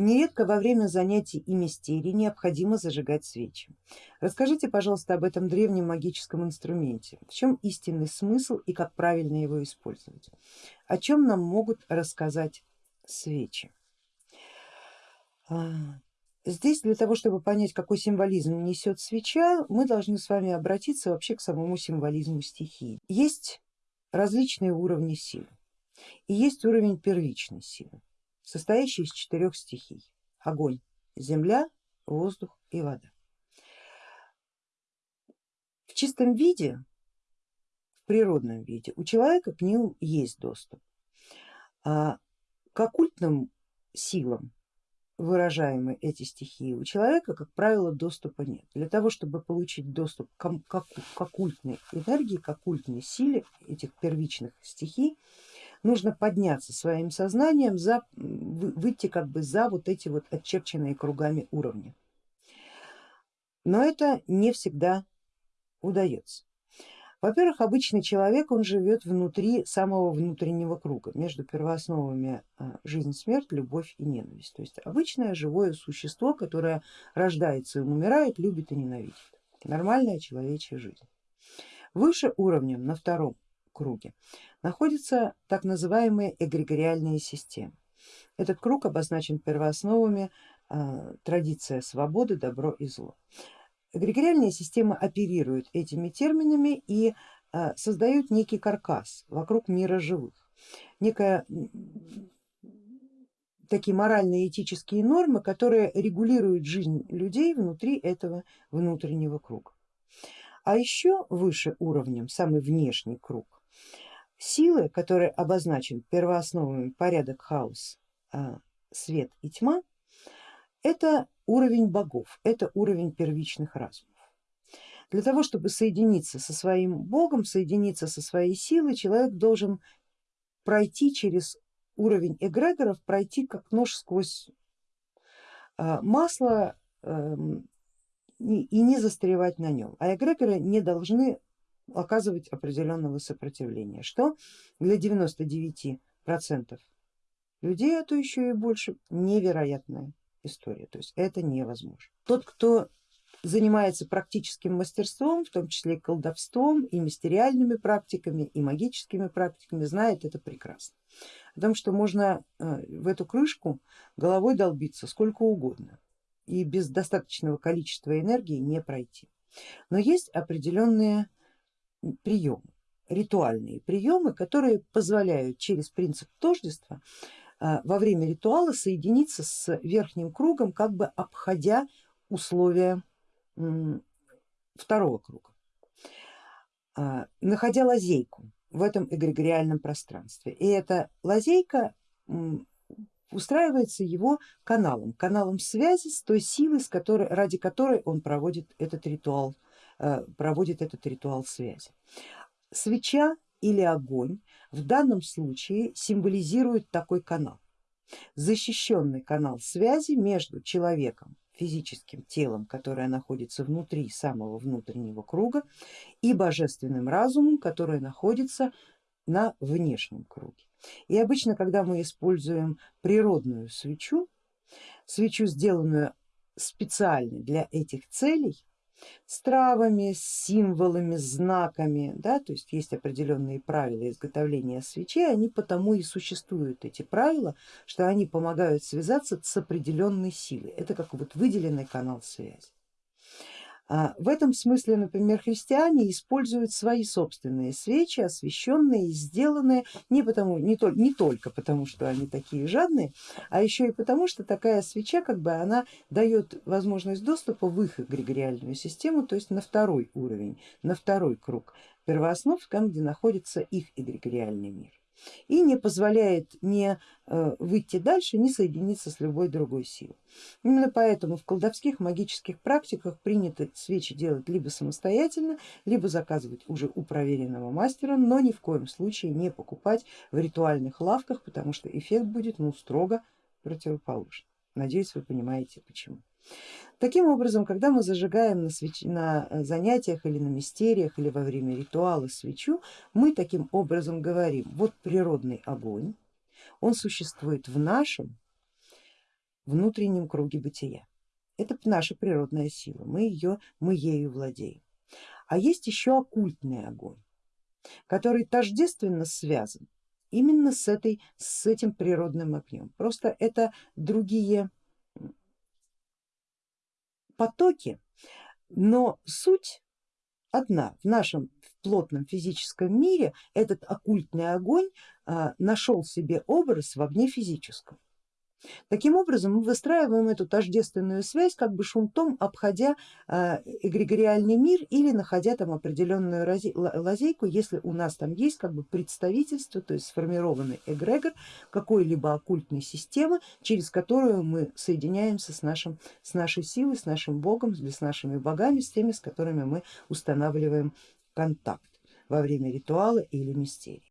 Нередко во время занятий и мистерий необходимо зажигать свечи. Расскажите, пожалуйста, об этом древнем магическом инструменте. В чем истинный смысл и как правильно его использовать? О чем нам могут рассказать свечи? А, здесь для того, чтобы понять, какой символизм несет свеча, мы должны с вами обратиться вообще к самому символизму стихии. Есть различные уровни силы и есть уровень первичной силы состоящий из четырех стихий. Огонь, земля, воздух и вода. В чистом виде, в природном виде у человека к ним есть доступ. А к оккультным силам, выражаемые эти стихии, у человека, как правило, доступа нет. Для того, чтобы получить доступ к, к, оккультной энергии, к оккультной силе этих первичных стихий, нужно подняться своим сознанием, за, выйти как бы за вот эти вот отчерченные кругами уровни. Но это не всегда удается. Во-первых, обычный человек, он живет внутри самого внутреннего круга, между первоосновами а, жизнь, смерть, любовь и ненависть. То есть обычное живое существо, которое рождается и умирает, любит и ненавидит. Нормальная человечья жизнь. Выше уровнем, на втором круге, находятся так называемые эгрегориальные системы. Этот круг обозначен первоосновами э, традиция свободы, добро и зло. Эгрегориальные системы оперируют этими терминами и э, создают некий каркас вокруг мира живых, некая такие моральные этические нормы, которые регулируют жизнь людей внутри этого внутреннего круга. А еще выше уровнем, самый внешний круг, Силы, которые обозначен первоосновами порядок, хаос, а, свет и тьма, это уровень богов, это уровень первичных разумов. Для того, чтобы соединиться со своим богом, соединиться со своей силой, человек должен пройти через уровень эгрегоров, пройти как нож сквозь а, масло эм, и не застревать на нем. А эгрегоры не должны оказывать определенного сопротивления, что для 99 процентов людей, а то еще и больше, невероятная история, то есть это невозможно. Тот, кто занимается практическим мастерством, в том числе и колдовством, и мистериальными практиками, и магическими практиками, знает это прекрасно. О том, что можно э, в эту крышку головой долбиться сколько угодно и без достаточного количества энергии не пройти. Но есть определенные приемы, ритуальные приемы, которые позволяют через принцип тождества а, во время ритуала соединиться с верхним кругом, как бы обходя условия второго круга, а, находя лазейку в этом эгрегориальном пространстве. И эта лазейка устраивается его каналом, каналом связи с той силой, с которой, ради которой он проводит этот ритуал проводит этот ритуал связи. Свеча или огонь в данном случае символизирует такой канал, защищенный канал связи между человеком, физическим телом, которое находится внутри самого внутреннего круга, и божественным разумом, который находится на внешнем круге. И обычно, когда мы используем природную свечу, свечу, сделанную специально для этих целей, с травами, с символами, знаками, да, то есть есть определенные правила изготовления свечей, они потому и существуют, эти правила, что они помогают связаться с определенной силой, это как вот выделенный канал связи. А, в этом смысле, например, христиане используют свои собственные свечи, освященные и сделанные не, потому, не, то, не только потому, что они такие жадные, а еще и потому, что такая свеча как бы она дает возможность доступа в их эгрегориальную систему, то есть на второй уровень, на второй круг первооснов, там где находится их эгрегориальный мир и не позволяет не э, выйти дальше, не соединиться с любой другой силой. Именно поэтому в колдовских магических практиках принято свечи делать либо самостоятельно, либо заказывать уже у проверенного мастера, но ни в коем случае не покупать в ритуальных лавках, потому что эффект будет ну, строго противоположный. Надеюсь, вы понимаете почему. Таким образом, когда мы зажигаем на, свеч... на э, занятиях или на мистериях или во время ритуала свечу, мы таким образом говорим, вот природный огонь, он существует в нашем внутреннем круге бытия. Это наша природная сила, мы, ее, мы ею владеем. А есть еще оккультный огонь, который тождественно связан именно с, этой, с этим природным огнем. Просто это другие потоки, но суть одна. В нашем плотном физическом мире этот оккультный огонь а, нашел себе образ в огне физическом. Таким образом мы выстраиваем эту тождественную связь как бы шунтом, обходя э, эгрегориальный мир или находя там определенную лазейку, если у нас там есть как бы представительство, то есть сформированный эгрегор какой-либо оккультной системы, через которую мы соединяемся с, нашим, с нашей силой, с нашим богом, с нашими богами, с теми, с которыми мы устанавливаем контакт во время ритуала или мистерии.